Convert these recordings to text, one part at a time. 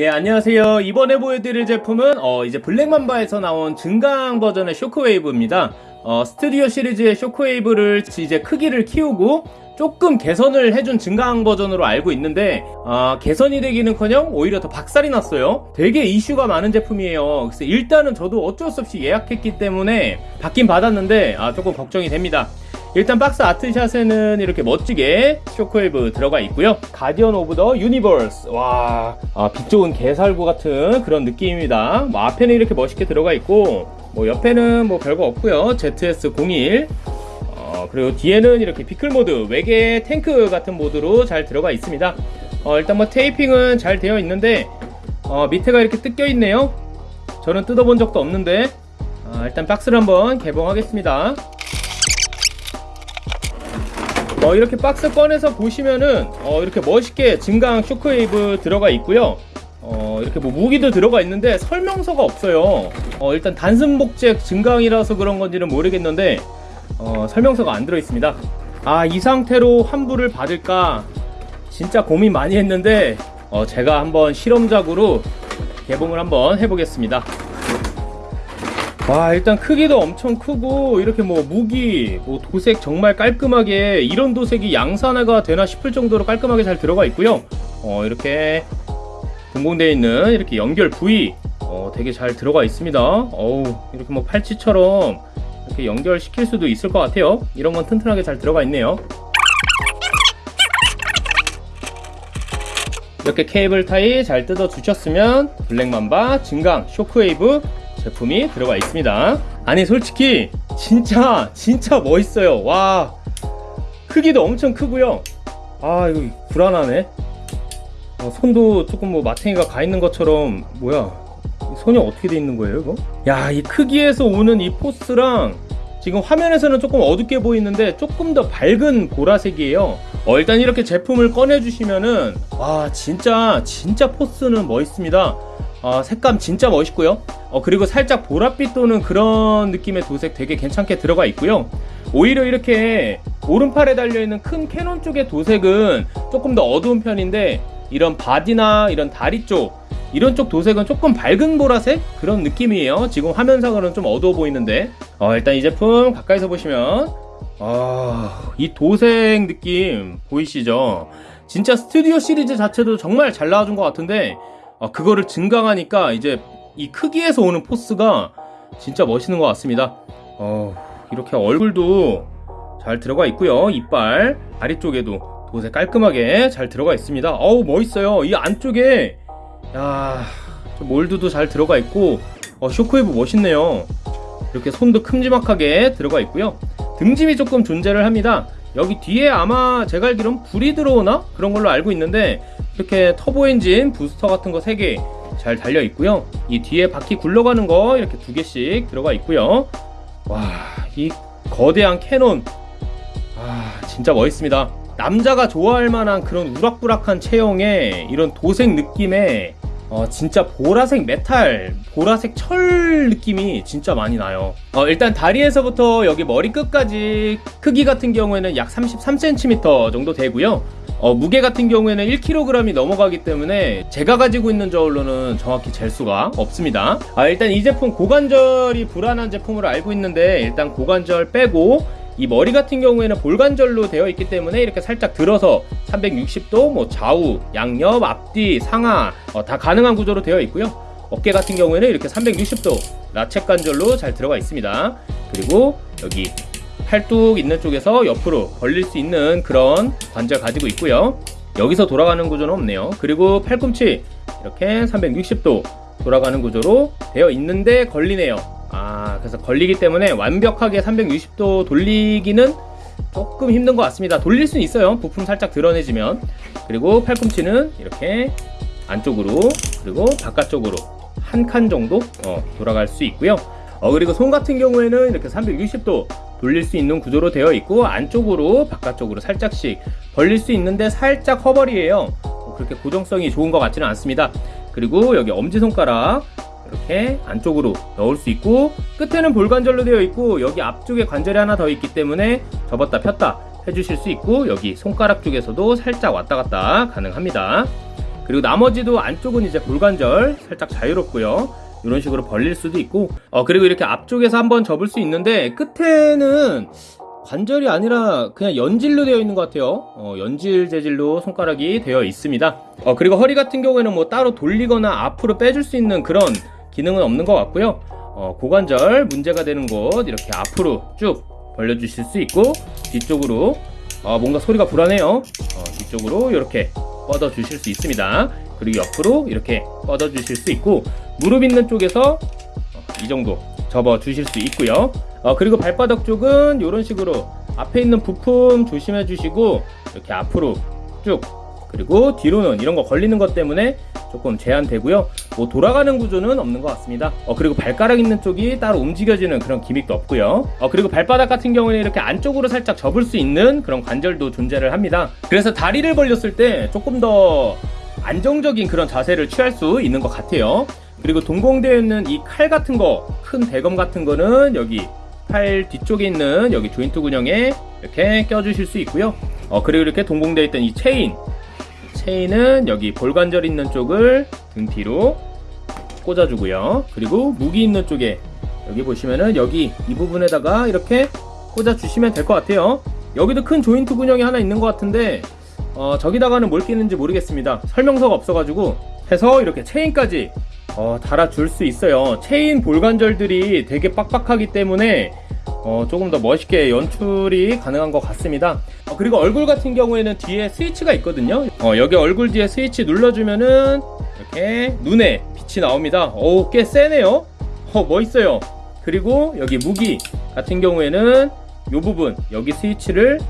네 안녕하세요. 이번에 보여드릴 제품은 어, 이제 블랙맘바에서 나온 증강 버전의 쇼크웨이브입니다. 어, 스튜디오 시리즈의 쇼크웨이브를 이제 크기를 키우고 조금 개선을 해준 증강 버전으로 알고 있는데 아, 개선이 되기는커녕 오히려 더 박살이 났어요. 되게 이슈가 많은 제품이에요. 그래서 일단은 저도 어쩔 수 없이 예약했기 때문에 받긴 받았는데 아, 조금 걱정이 됩니다 일단 박스 art shot에는 이렇게 멋지게 쇼크웨이브 들어가 있고요. Guardian of the Universe. 와 아, 빛 좋은 개살구 같은 그런 느낌입니다. 뭐 앞에는 이렇게 멋있게 들어가 있고 뭐 옆에는 뭐 별거 없고요. ZS01 어, 그리고 뒤에는 이렇게 vehicle 모드 외계 탱크 같은 모드로 잘 들어가 있습니다. 어, 일단 뭐 테이핑은 잘 되어 있는데 어, 밑에가 이렇게 뜯겨 있네요. 저는 뜯어본 적도 없는데 아, 일단 박스를 한번 개봉하겠습니다 어, 이렇게 박스 꺼내서 보시면은 어, 이렇게 멋있게 증강 쇼크웨이브 들어가 있고요. 어, 이렇게 뭐 무기도 들어가 있는데 설명서가 없어요. 어, 일단 단순 복제 증강이라서 그런 건지는 모르겠는데 어, 설명서가 안 들어 있습니다. 아 이 상태로 환불을 받을까 진짜 고민 많이 했는데 어, 제가 한번 실험작으로 개봉을 한번 해보겠습니다 와 일단 크기도 엄청 크고 이렇게 뭐 무기 뭐 도색 정말 깔끔하게 이런 도색이 양산화가 되나 싶을 정도로 깔끔하게 잘 들어가 있고요. 어 이렇게 분공되어 있는 이렇게 연결 부위 어 되게 잘 들어가 있습니다. 어우 이렇게 뭐 팔찌처럼 이렇게 연결시킬 수도 있을 것 같아요. 이런 건 튼튼하게 잘 들어가 있네요. 이렇게 케이블 타이 잘 뜯어 주셨으면 블랙맘바 증강 쇼크웨이브 제품이 들어가 있습니다. 아니 솔직히 진짜 진짜 멋있어요. 와 크기도 엄청 크고요. 아 이거 불안하네. 어, 손도 조금 뭐 마탱이가 가 있는 것처럼 뭐야 손이 어떻게 돼 있는 거예요 이거? 야 이 크기에서 오는 이 포스랑 지금 화면에서는 조금 어둡게 보이는데 조금 더 밝은 보라색이에요. 어, 일단 이렇게 제품을 꺼내 주시면은 와 진짜 진짜 포스는 멋있습니다 어, 색감 진짜 멋있고요. 어, 그리고 살짝 보랏빛 도는 그런 느낌의 도색 되게 괜찮게 들어가 있고요. 오히려 이렇게 오른팔에 달려있는 큰 cannon 쪽의 도색은 조금 더 어두운 편인데 이런 body나 이런 다리 쪽 이런 쪽 도색은 조금 밝은 보라색? 그런 느낌이에요. 지금 화면상으로는 좀 어두워 보이는데. 어, 일단 이 제품 가까이서 보시면. 아, 이 도색 느낌 보이시죠? 진짜 스튜디오 시리즈 자체도 정말 잘 나와준 것 같은데 어, 그거를 증강하니까 이제 이 크기에서 오는 force가 진짜 멋있는 것 같습니다. 어, 이렇게 얼굴도 잘 들어가 있고요. 이빨 다리 쪽에도 도색 깔끔하게 잘 들어가 있습니다. 어우 멋있어요. 이 안쪽에 야 몰드도 잘 들어가 있고 어, 쇼크웨이브 멋있네요. 이렇게 손도 큼지막하게 들어가 있고요. 등짐이 조금 존재를 합니다. 여기 뒤에 아마 제가 알기론 불이 들어오나? 그런 걸로 알고 있는데 이렇게 터보 엔진 부스터 같은 거 3개 잘 달려 있고요 이 뒤에 바퀴 굴러가는 거 이렇게 두 개씩 들어가 있고요 와이 거대한 cannon 아 진짜 멋있습니다 남자가 좋아할 만한 그런 우락부락한 체형에 이런 도색 느낌의 어, 진짜 보라색 메탈, 보라색 철 느낌이 진짜 많이 나요. 어, 일단 다리에서부터 여기 머리 끝까지 크기 같은 경우에는 약 33cm 정도 되고요. 어, 무게 같은 경우에는 1kg이 넘어가기 때문에 제가 가지고 있는 저울로는 정확히 잴 수가 없습니다. 아, 일단 이 제품 고관절이 불안한 제품으로 알고 있는데 일단 고관절 빼고 이 머리 같은 경우에는 볼관절로 되어 있기 때문에 이렇게 살짝 들어서 360도 뭐 좌우, 양옆, 앞뒤, 상하 어, 다 가능한 구조로 되어 있고요. 어깨 같은 경우에는 이렇게 360도 라쳇 관절로 잘 들어가 있습니다. 그리고 여기 팔뚝 있는 쪽에서 옆으로 벌릴 수 있는 그런 관절 가지고 있고요. 여기서 돌아가는 구조는 없네요. 그리고 팔꿈치 이렇게 360도 돌아가는 구조로 되어 있는데 걸리네요. 아 그래서 걸리기 때문에 완벽하게 360도 돌리기는 조금 힘든 것 같습니다 돌릴 수는 있어요 부품 살짝 드러내지면 그리고 팔꿈치는 이렇게 안쪽으로 그리고 바깥쪽으로 한 칸 정도 어, 돌아갈 수 있고요 어, 그리고 손 같은 경우에는 이렇게 360도 돌릴 수 있는 구조로 되어 있고 안쪽으로 바깥쪽으로 살짝씩 벌릴 수 있는데 살짝 허벌이에요. 어, 그렇게 고정성이 좋은 것 같지는 않습니다. 그리고 여기 엄지손가락 이렇게 안쪽으로 넣을 수 있고 끝에는 볼관절로 되어 있고 여기 앞쪽에 관절이 하나 더 있기 때문에 접었다 폈다 해주실 수 있고 여기 손가락 쪽에서도 살짝 왔다 갔다 가능합니다. 그리고 나머지도 안쪽은 이제 볼관절 살짝 자유롭고요. 이런 식으로 벌릴 수도 있고 어 그리고 이렇게 앞쪽에서 한번 접을 수 있는데 끝에는 관절이 아니라 그냥 연질로 되어 있는 것 같아요. 어, 연질 재질로 손가락이 되어 있습니다. 어, 그리고 허리 같은 경우에는 뭐 따로 돌리거나 앞으로 빼줄 수 있는 그런 기능은 없는 것 같고요. 어, 고관절 문제가 되는 곳 이렇게 앞으로 쭉 벌려주실 수 있고 뒤쪽으로 어, 뭔가 소리가 불안해요. 어, 뒤쪽으로 이렇게 뻗어 주실 수 있습니다. 그리고 옆으로 이렇게 뻗어 주실 수 있고 무릎 있는 쪽에서 어, 이 정도 접어 주실 수 있고요. 어, 그리고 발바닥 쪽은 이런 식으로 앞에 있는 부품 조심해 주시고 이렇게 앞으로 쭉 그리고 뒤로는 이런 거 걸리는 것 때문에 조금 제한되고요. 뭐 돌아가는 구조는 없는 것 같습니다. 어, 그리고 발가락 있는 쪽이 따로 움직여지는 그런 기믹도 없고요. 어, 그리고 발바닥 같은 경우에는 이렇게 안쪽으로 살짝 접을 수 있는 그런 관절도 존재를 합니다. 그래서 다리를 벌렸을 때 조금 더 안정적인 그런 자세를 취할 수 있는 것 같아요. 그리고 동봉되어 있는 이 칼 같은 거, 큰 대검 같은 거는 여기 팔 뒤쪽에 있는 여기 조인트 근형에 이렇게 껴주실 수 있고요. 어, 그리고 이렇게 동봉되어 있던 이 체인, 체인은 여기 볼관절 있는 쪽을 등 뒤로 꽂아주고요. 그리고 무기 있는 쪽에 여기 보시면은 여기 이 부분에다가 이렇게 꽂아주시면 될 것 같아요. 여기도 큰 조인트 근형이 하나 있는 것 같은데 어, 저기다가는 뭘 끼는지 모르겠습니다. 설명서가 없어가지고 해서 이렇게 체인까지 어, 달아줄 수 있어요. 체인 볼관절들이 되게 빡빡하기 때문에 어, 조금 더 멋있게 연출이 가능한 것 같습니다. 어, 그리고 얼굴 같은 경우에는 뒤에 스위치가 있거든요. 어, 여기 얼굴 뒤에 스위치 눌러주면은 이렇게 눈에 빛이 나옵니다. 오, 꽤 세네요. 어, 멋있어요. 그리고 여기 무기 같은 경우에는 이 부분 여기 스위치를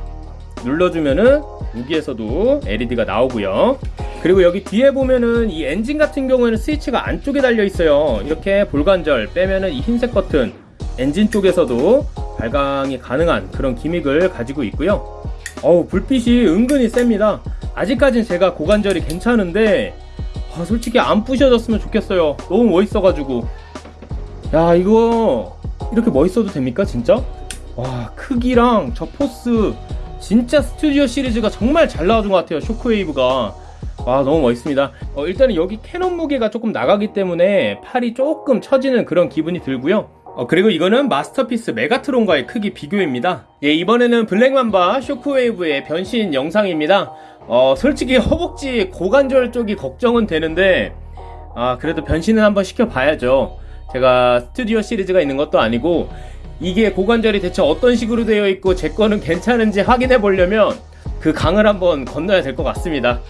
눌러주면은 무기에서도 LED가 나오고요. 그리고 여기 뒤에 보면은 이 엔진 같은 경우에는 스위치가 안쪽에 달려 있어요. 이렇게 볼관절 빼면은 이 흰색 버튼 엔진 쪽에서도 발광이 가능한 그런 기믹을 가지고 있고요. 어우 불빛이 은근히 셉니다. 아직까진 제가 고관절이 괜찮은데 아, 솔직히 안 부셔졌으면 좋겠어요. 너무 멋있어가지고 야 이거 이렇게 멋있어도 됩니까 진짜? 와 크기랑 저 force 진짜 스튜디오 시리즈가 정말 잘 나와준 것 같아요 쇼크웨이브가 와 너무 멋있습니다. 어, 일단은 여기 cannon 무게가 조금 나가기 때문에 팔이 조금 처지는 그런 기분이 들고요. 어, 그리고 이거는 마스터피스 메가트론과의 크기 비교입니다. 예, 이번에는 블랙맘바 쇼크웨이브의 변신 영상입니다. 어, 솔직히 허벅지 고관절 쪽이 걱정은 되는데 아 그래도 변신은 한번 시켜봐야죠. 제가 스튜디오 시리즈가 있는 것도 아니고 이게 고관절이 대체 어떤 식으로 되어 있고 제 거는 괜찮은지 확인해 보려면 그 강을 한번 건너야 될 것 같습니다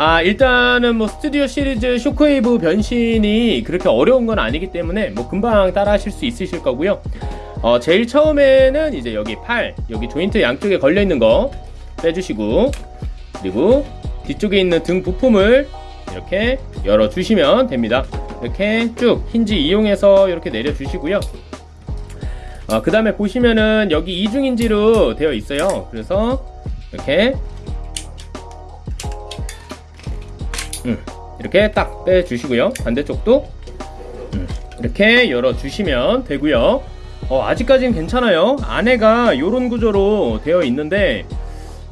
아 일단은 뭐 스튜디오 시리즈 쇼크웨이브 변신이 그렇게 어려운 건 아니기 때문에 뭐 금방 따라 하실 수 있으실 거고요. 어 제일 처음에는 이제 여기 팔 여기 조인트 양쪽에 걸려 있는 거 빼주시고 그리고 뒤쪽에 있는 등 부품을 이렇게 열어 주시면 됩니다. 이렇게 쭉 힌지 이용해서 이렇게 내려 주시고요. 어, 그 다음에 보시면은 여기 이중인지로 되어 있어요. 그래서 이렇게 음, 이렇게 딱 빼주시고요. 반대쪽도 음, 이렇게 열어주시면 되고요. 어, 아직까지는 괜찮아요. 안에가 이런 구조로 되어 있는데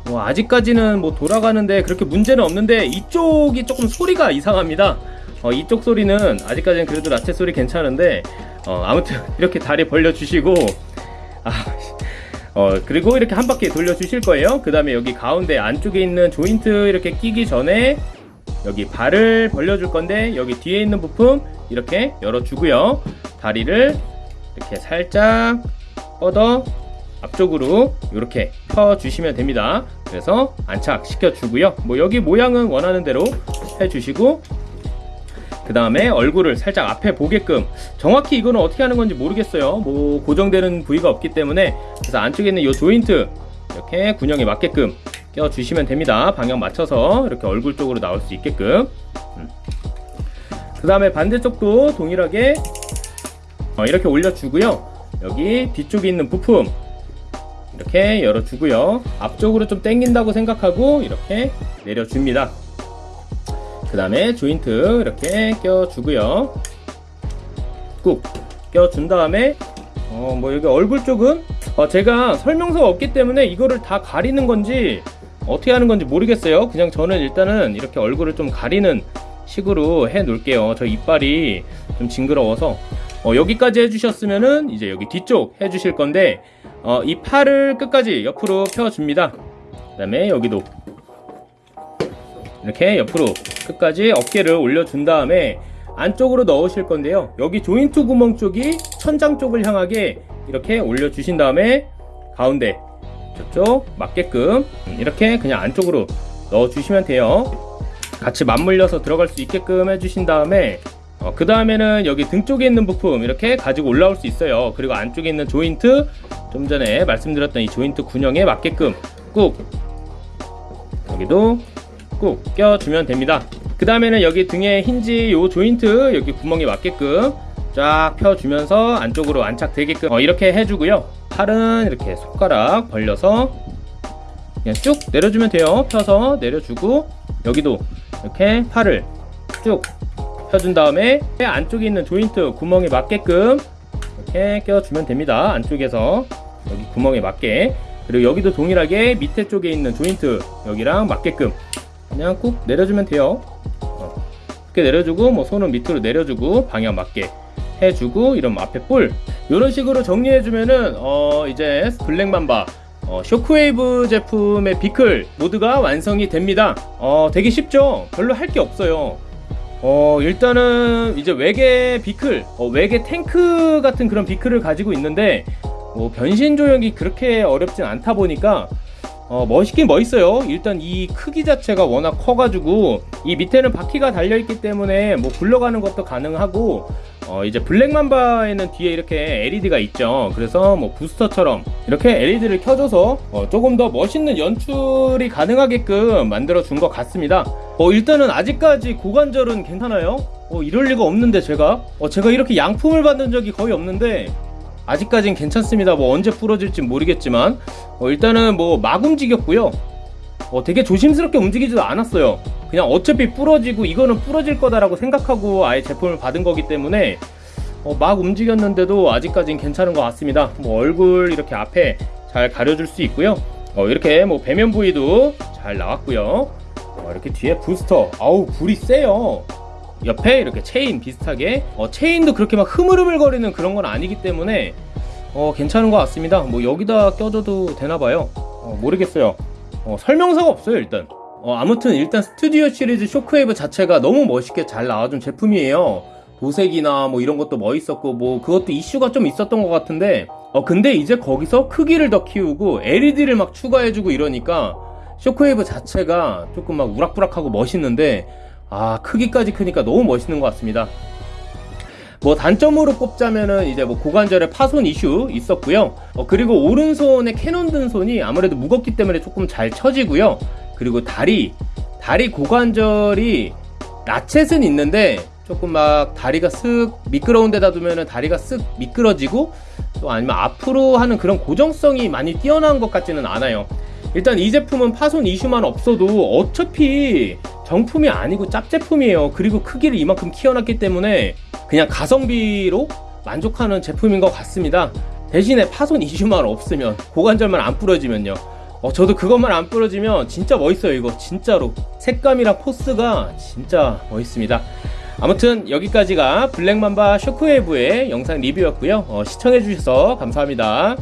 뭐 아직까지는 뭐 돌아가는데 그렇게 문제는 없는데 이쪽이 조금 소리가 이상합니다. 어, 이쪽 소리는 아직까지는 그래도 라체 소리 괜찮은데 어, 아무튼 이렇게 다리 벌려주시고 아, 어, 그리고 이렇게 한 바퀴 돌려주실 거예요. 그 다음에 여기 가운데 안쪽에 있는 조인트 이렇게 끼기 전에 여기 발을 벌려줄 건데 여기 뒤에 있는 부품 이렇게 열어주고요. 다리를 이렇게 살짝 뻗어 앞쪽으로 이렇게 펴주시면 됩니다. 그래서 안착시켜 주고요. 뭐 여기 모양은 원하는 대로 해주시고 그 다음에 얼굴을 살짝 앞에 보게끔. 정확히 이거는 어떻게 하는 건지 모르겠어요. 뭐 고정되는 부위가 없기 때문에. 그래서 안쪽에 있는 이 조인트 이렇게 군형에 맞게끔 껴주시면 됩니다. 방향 맞춰서 이렇게 얼굴 쪽으로 나올 수 있게끔. 음. 그 다음에 반대쪽도 동일하게 어, 이렇게 올려주고요. 여기 뒤쪽에 있는 부품 이렇게 열어주고요. 앞쪽으로 좀 당긴다고 생각하고 이렇게 내려줍니다. 그 다음에 조인트 이렇게 껴주고요. 꾹 껴준 다음에 어, 뭐 여기 얼굴 쪽은 어, 제가 설명서가 없기 때문에 이거를 다 가리는 건지 어떻게 하는 건지 모르겠어요 그냥 저는 일단은 이렇게 얼굴을 좀 가리는 식으로 해 놓을게요. 저 이빨이 좀 징그러워서 어, 여기까지 해주셨으면은 이제 여기 뒤쪽 해주실 건데 어, 이 팔을 끝까지 옆으로 펴줍니다. 그 다음에 여기도 이렇게 옆으로 끝까지 어깨를 올려준 다음에 안쪽으로 넣으실 건데요. 여기 조인트 구멍 쪽이 천장 쪽을 향하게 이렇게 올려주신 다음에 가운데 저쪽 맞게끔 이렇게 그냥 안쪽으로 넣어주시면 돼요. 같이 맞물려서 들어갈 수 있게끔 해주신 다음에 어, 그 다음에는 여기 등 쪽에 있는 부품 이렇게 가지고 올라올 수 있어요. 그리고 안쪽에 있는 조인트 좀 전에 말씀드렸던 이 조인트 군형에 맞게끔 꾹 여기도 꾹 껴주면 됩니다. 그 다음에는 여기 등에 힌지 요 조인트 여기 구멍에 맞게끔 쫙 펴주면서 안쪽으로 안착되게끔 어, 이렇게 해주고요. 팔은 이렇게 손가락 벌려서 그냥 쭉 내려주면 돼요. 펴서 내려주고 여기도 이렇게 팔을 쭉 펴준 다음에 안쪽에 있는 조인트 구멍에 맞게끔 이렇게 껴주면 됩니다. 안쪽에서 여기 구멍에 맞게 그리고 여기도 동일하게 밑에 쪽에 있는 조인트 여기랑 맞게끔 그냥 꾹 내려주면 돼요. 어, 이렇게 내려주고 뭐 손은 밑으로 내려주고 방향 맞게 해주고 이런 앞에 뿔 이런 식으로 정리해주면은 어 이제 블랙맘바 어, 쇼크웨이브 제품의 비클 모드가 완성이 됩니다. 어, 되게 쉽죠? 별로 할 게 없어요. 어, 일단은 이제 외계 비클, 어, 외계 탱크 같은 그런 비클을 가지고 있는데, 뭐 변신 조형이 그렇게 어렵진 않다 보니까, 어, 멋있긴 멋있어요. 일단 이 크기 자체가 워낙 커가지고, 이 밑에는 바퀴가 달려있기 때문에 뭐 굴러가는 것도 가능하고, 어, 이제 블랙맘바에는 뒤에 이렇게 LED가 있죠. 그래서 뭐 부스터처럼 이렇게 LED를 켜줘서 어, 조금 더 멋있는 연출이 가능하게끔 만들어 준 것 같습니다. 어, 일단은 아직까지 고관절은 괜찮아요. 어, 이럴 리가 없는데 제가 어, 제가 이렇게 양품을 받은 적이 거의 없는데 아직까진 괜찮습니다. 뭐 언제 부러질지 모르겠지만 어, 일단은 뭐 막 움직였고요. 어, 되게 조심스럽게 움직이지도 않았어요. 그냥 어차피 부러지고 이거는 부러질 거다라고 생각하고 아예 제품을 받은 거기 때문에 어, 막 움직였는데도 아직까진 괜찮은 것 같습니다. 뭐 얼굴 이렇게 앞에 잘 가려줄 수 있고요. 어, 이렇게 뭐 배면 부위도 잘 나왔고요. 어, 이렇게 뒤에 부스터, 아우 불이 세요. 옆에 이렇게 체인 비슷하게 어, 체인도 그렇게 막 흐물흐물거리는 그런 건 아니기 때문에 어, 괜찮은 것 같습니다. 뭐 여기다 껴줘도 되나 봐요. 어, 모르겠어요. 어, 설명서가 없어요 일단 어, 아무튼 일단 스튜디오 시리즈 쇼크웨이브 자체가 너무 멋있게 잘 나와준 제품이에요 도색이나 뭐 이런 것도 멋있었고 뭐 그것도 이슈가 좀 있었던 것 같은데 어 근데 이제 거기서 크기를 더 키우고 LED를 막 추가해주고 이러니까 쇼크웨이브 자체가 조금 막 우락부락하고 멋있는데 아 크기까지 크니까 너무 멋있는 것 같습니다 뭐 단점으로 꼽자면은 이제 뭐 고관절의 파손 이슈 있었고요. 어, 그리고 오른손에 cannon 든 손이 아무래도 무겁기 때문에 조금 잘 처지고요. 그리고 다리 다리 고관절이 ratchet은 있는데 조금 막 다리가 쓱 미끄러운 데다 두면은 다리가 쓱 미끄러지고 또 아니면 앞으로 하는 그런 고정성이 많이 뛰어난 것 같지는 않아요. 일단 이 제품은 파손 이슈만 없어도 어차피 정품이 아니고 짭제품이에요. 그리고 크기를 이만큼 키워놨기 때문에 그냥 가성비로 만족하는 제품인 것 같습니다. 대신에 파손 이슈만 없으면 고관절만 안 부러지면요. 어, 저도 그것만 안 부러지면 진짜 멋있어요 이거 진짜로 색감이랑 포스가 진짜 멋있습니다. 아무튼 여기까지가 블랙맘바 쇼크웨이브의 영상 리뷰였고요. 어, 시청해주셔서 감사합니다.